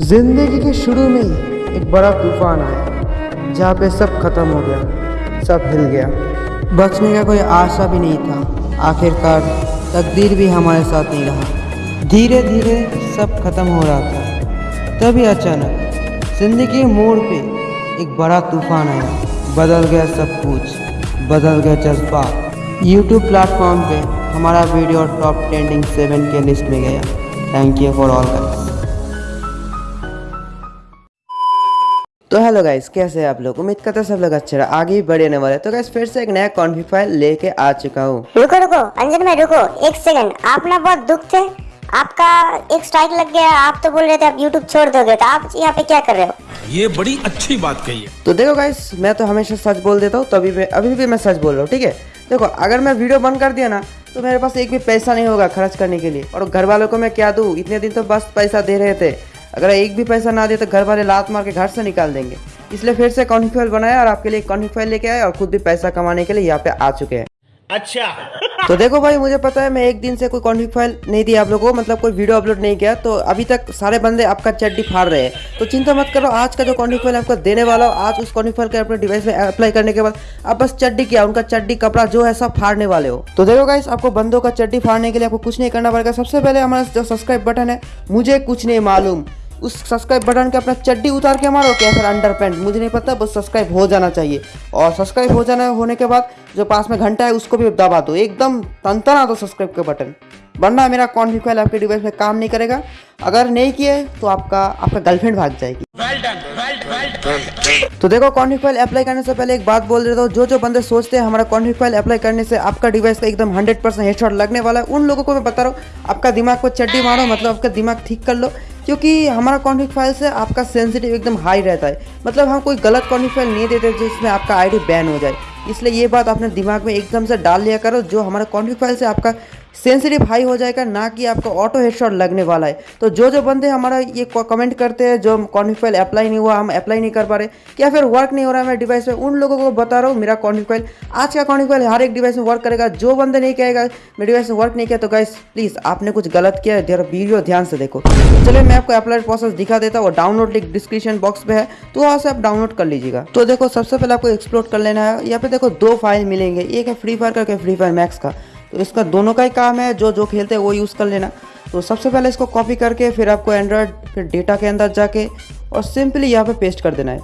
ज़िंदगी के शुरू में ही एक बड़ा तूफ़ान आया, जहाँ पे सब खत्म हो गया, सब हिल गया। बचने का कोई आशा भी नहीं था। आखिरकार तकदीर भी हमारे साथ नहीं रहा। धीरे धीरे सब खत्म हो रहा था। तभी अचानक ज़िंदगी के मोड़ पे एक बड़ा तूफ़ान आया। बदल गया सब कुछ, बदल गया जज्बा यूट्यूब प्लेटफॉर्म पे हमारा वीडियो टॉप ट्रेंडिंग सेवन के लिस्ट में गया। Thank you for all guys तो हेलो गाइस कैसे हैं आप लोग? उम्मीद करते हैं सब लोग अच्छे रहे। आगे भी बढ़े रहने वाले तो गाइस फिर से एक नया कॉन्फिग फ़ाइल लेके आ चुका हूँ। रुको रुको अंजन भाई रुको एक सेकंड आप ना बहुत दुख थे। आपका एक स्ट्राइक लग गया। आप तो बोल रहे थे आप यूट्यूब छोड़ दोगे। तो आप यहाँ पे क्या कर रहे हो? ये बड़ी अच्छी बात कही है। तो देखो गाइस मैं तो हमेशा सच बोल देता हूँ। तभी मैं अभी भी मैं सच बोल रहा हूँ ठीक है? देखो अगर मैं वीडियो बंद कर दिया ना तो मेरे पास एक भी पैसा नहीं होगा खर्च करने के लिए। और घर वालों को मैं क्या दूँ? इतने दिन तो बस पैसा दे रहे थे। अगर एक भी पैसा ना दे तो घर वाले लात मार के घर से निकाल देंगे। इसलिए फिर से कॉन्फिग फ़ाइल बनाया और आपके लिए कॉन्फिग फ़ाइल लेके आए और खुद भी पैसा कमाने के लिए यहाँ पे आ चुके हैं। अच्छा। तो देखो भाई मुझे पता है मैं एक दिन से कोई कॉन्फिग फ़ाइल नहीं दिया आप लोगों को मतलब कोई वीडियो अपलोड नहीं किया तो अभी तक सारे बंदे आपका चड्डी फाड़ रहे हैं। तो चिंता मत करो आज का जो कॉन्फिग फ़ाइल आपको देने वाला हो आज उस कॉन्फिग फ़ाइल के अपने डिवाइस में अप्लाई करने के बाद आप बस चड्डी किया उनका चड्डी कपड़ा जो है सब फाड़ने वाले हो। तो देखो गाइस आपको बंदों का चड्डी फाड़ने के लिए आपको कुछ नहीं करना पड़ेगा। सबसे पहले हमारा जो सब्सक्राइब बटन है मुझे कुछ नहीं मालूम। उस सब्सक्राइब बटन के अपना चड्डी उतार के मारो क्या फिर अंडर पैंट मुझे नहीं पता बस सब्सक्राइब हो जाना चाहिए। और सब्सक्राइब हो जाना होने के बाद जो पास में घंटा है उसको भी दबा दो। एकदम तंतना दो सब्सक्राइब का बटन वरना मेरा कॉन्फिग फ़ाइल आपके डिवाइस में काम नहीं करेगा। अगर नहीं किए तो आपका आपका गर्लफ्रेंड भाग जाएगी। तो देखो कॉन्फिग फ़ाइल अप्लाई करने से पहले एक बात बोल देता हूँ। जो जो बंदे सोचते हैं हमारा कॉन्फिग फ़ाइल अप्लाई करने से आपका डिवाइस का एकदम 100% परसेंट हेडशॉट लगने वाला है। उन लोगों को मैं बता रहा हूँ आपका दिमाग को चड्डी मारो मतलब आपका दिमाग ठीक कर लो। क्योंकि हमारा कॉन्फिक फ़ाइल से आपका सेंसिटिव एकदम हाई रहता है। मतलब हम कोई गलत कॉन्फिक फ़ाइल नहीं देते जिसमें आपका आईडी बैन हो जाए। इसलिए ये बात आपने दिमाग में एकदम से डाल लिया करो, जो हमारा कॉन्फिक फ़ाइल से आपका सेंसिटिव हाई हो जाएगा, ना कि आपको ऑटो हेडशॉट लगने वाला है। तो जो जो बंदे हमारा ये कमेंट करते हैं, जो कॉन्फिग फ़ाइल अप्लाई नहीं हुआ, हम अप्लाई नहीं कर पा रहे, या फिर वर्क नहीं हो रहा है मेरे डिवाइस में, उन लोगों को बता रहा हूँ, मेरा कॉन्फिग फ़ाइल आज का कॉन्फिग फ़ाइल हर एक डिवाइस में वर्क करेगा, जो बंदे नहीं कहेगा, मेरे डिवाइस में वर्क नहीं किया तो गाइस प्लीज़ आपने कुछ गलत किया है वीडियो ध्यान से देखो। तो चलिए, मैं आपको अप्लाई प्रोसेस दिखा देता हूँ डाउनलोड लिंक डिस्क्रिप्शन बॉक्स में है तो वहाँ से आप डाउनलोड कर लीजिएगा। तो देखो, सबसे पहले आपको एक्सप्लोर कर लेना है, यहाँ पे देखो, दो फ़ाइल मिलेंगे, एक है फ्री फायर का फ्री फायर मैक्स का। तो इसका दोनों का ही काम है, जो जो खेलते हैं वो यूज़ कर लेना। तो सबसे पहले इसको कॉपी करके फिर आपको एंड्रॉयड फिर डेटा के अंदर जाके और सिंपली यहाँ पे पेस्ट कर देना है।